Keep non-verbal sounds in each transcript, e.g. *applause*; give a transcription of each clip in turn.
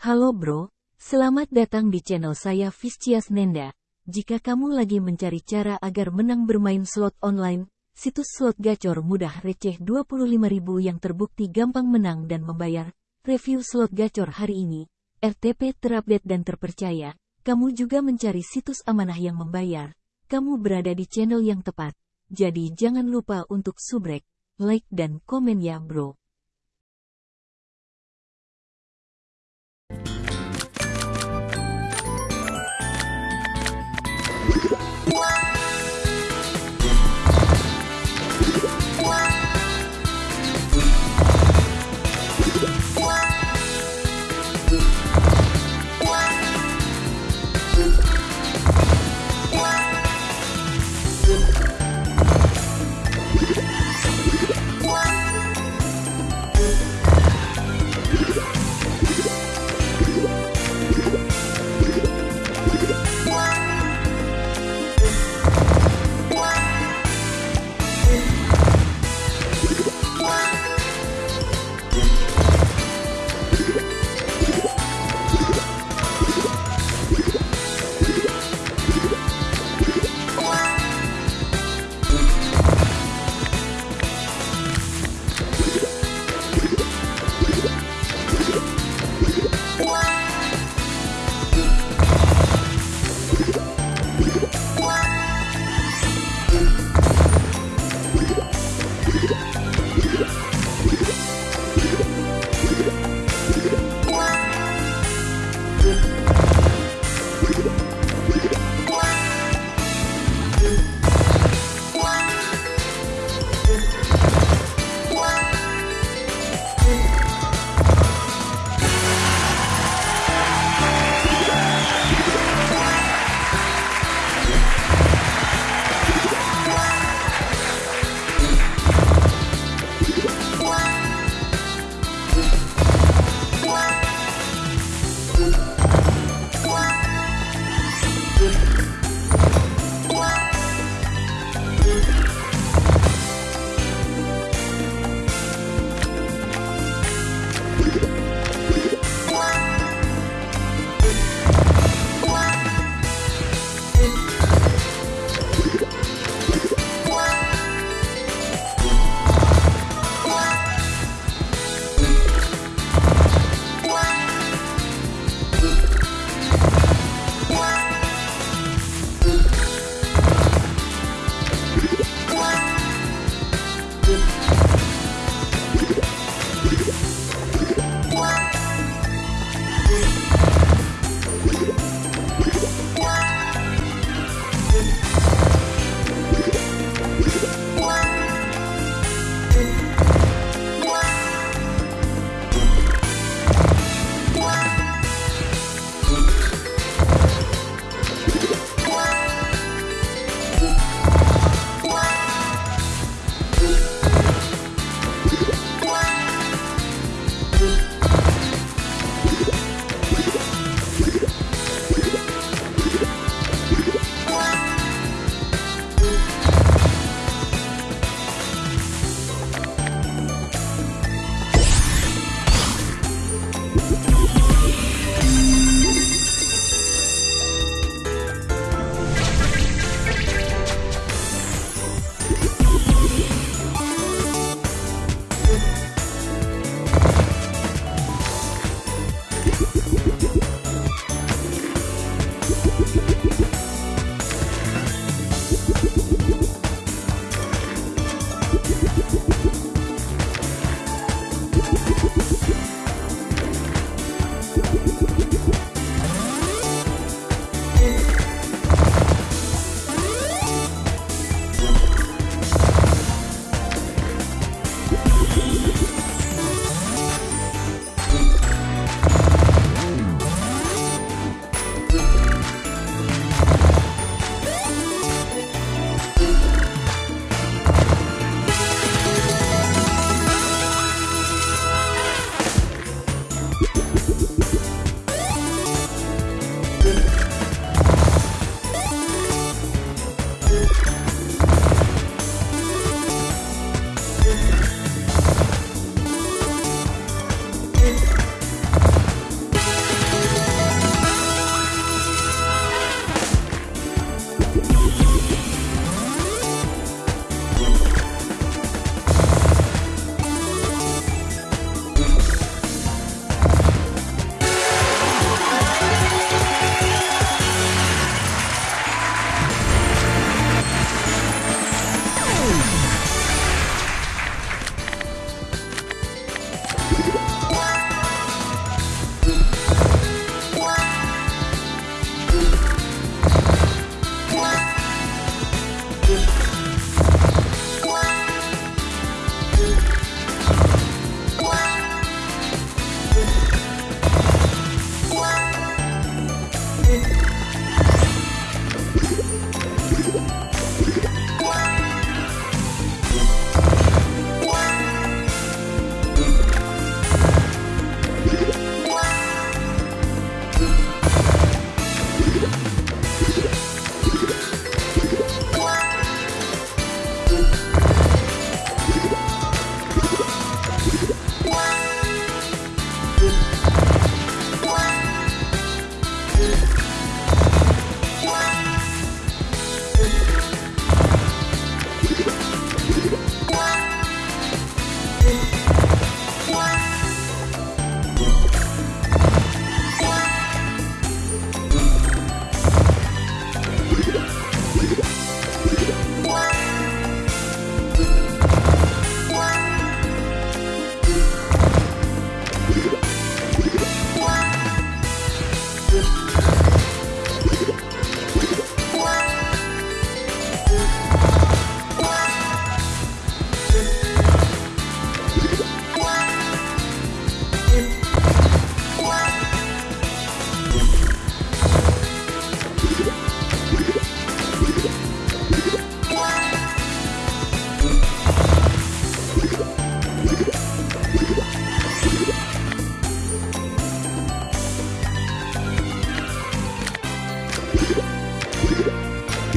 Halo bro, selamat datang di channel saya Viscias Nenda. Jika kamu lagi mencari cara agar menang bermain slot online, situs slot gacor mudah receh 25.000 yang terbukti gampang menang dan membayar. Review slot gacor hari ini, RTP terupdate dan terpercaya. Kamu juga mencari situs amanah yang membayar. Kamu berada di channel yang tepat. Jadi jangan lupa untuk subrek, like dan komen ya bro.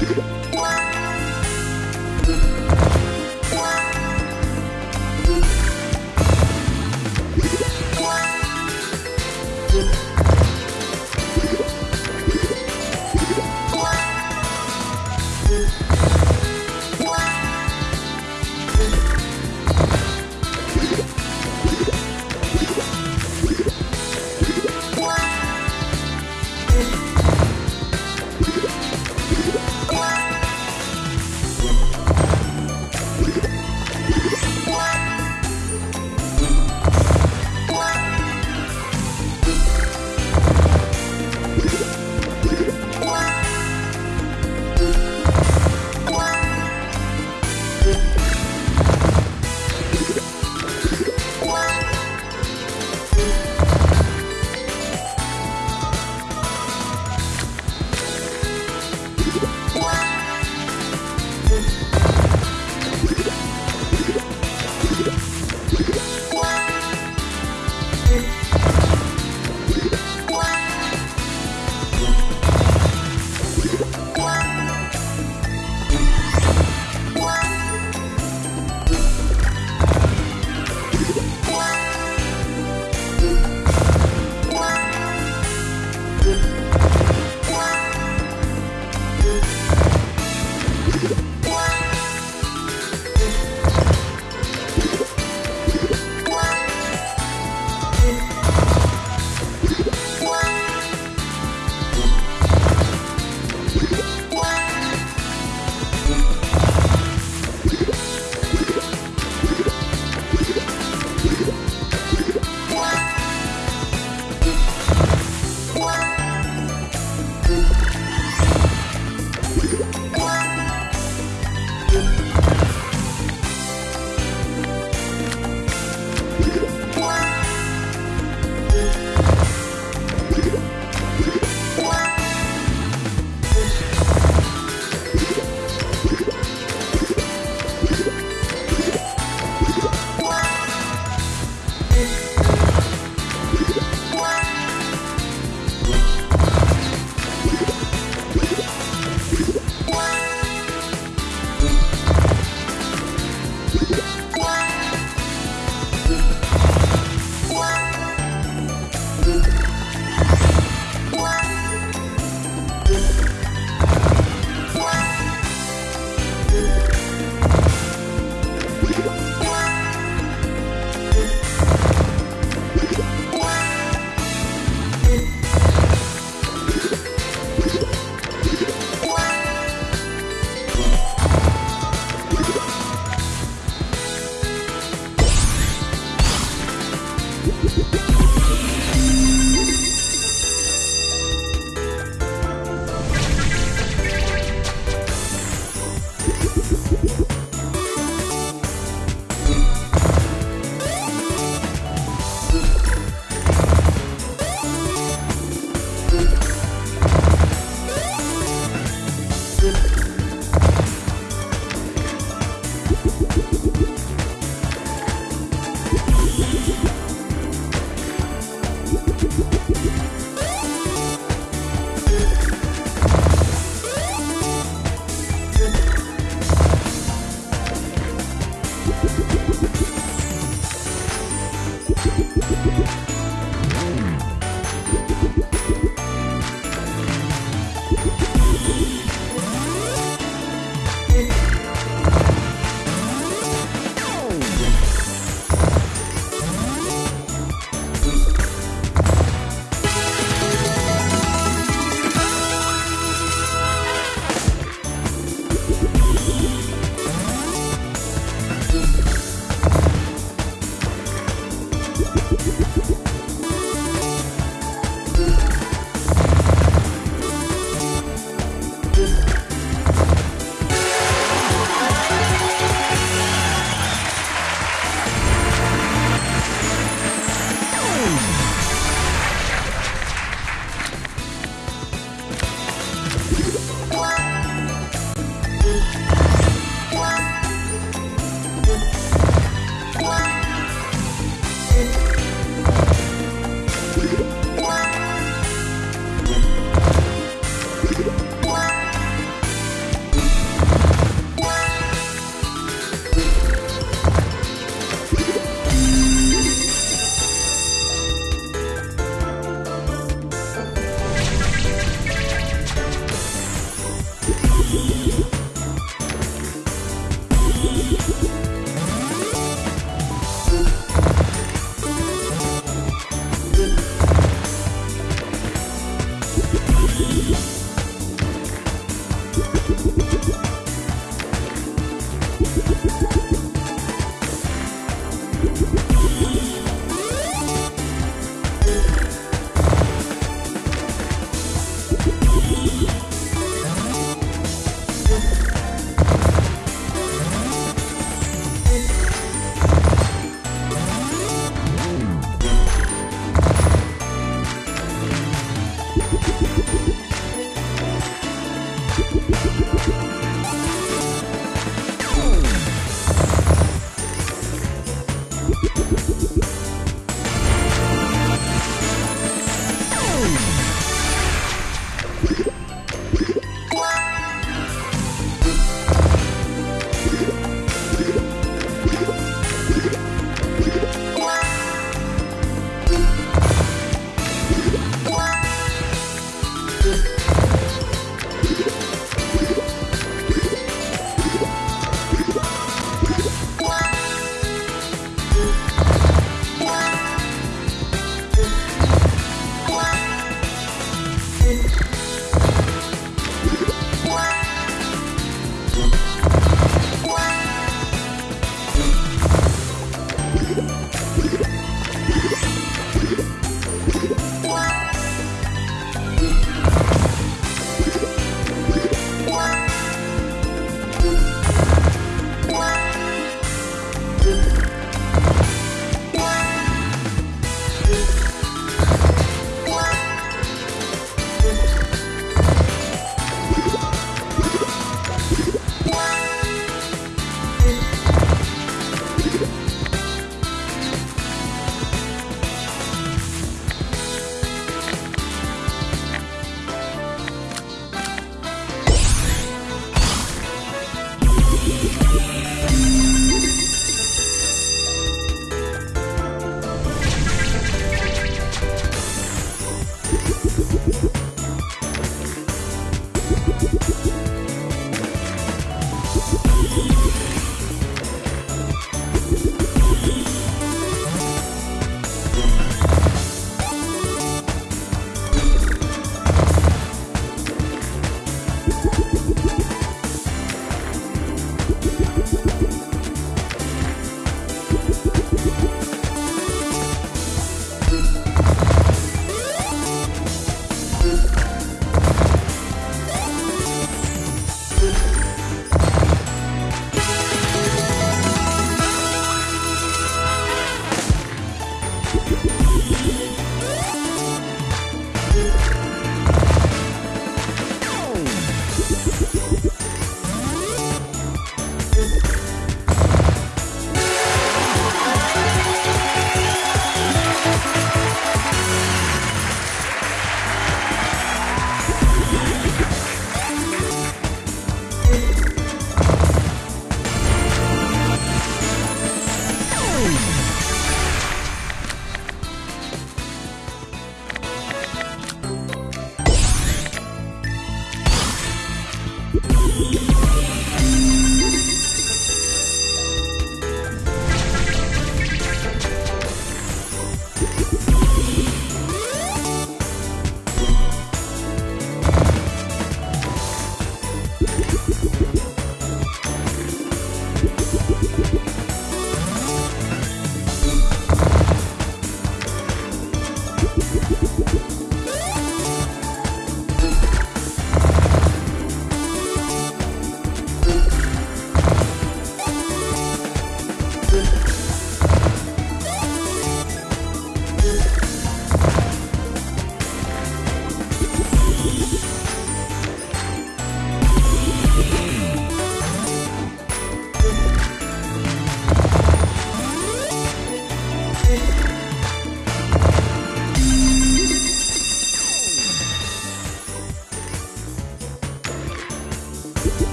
you *laughs*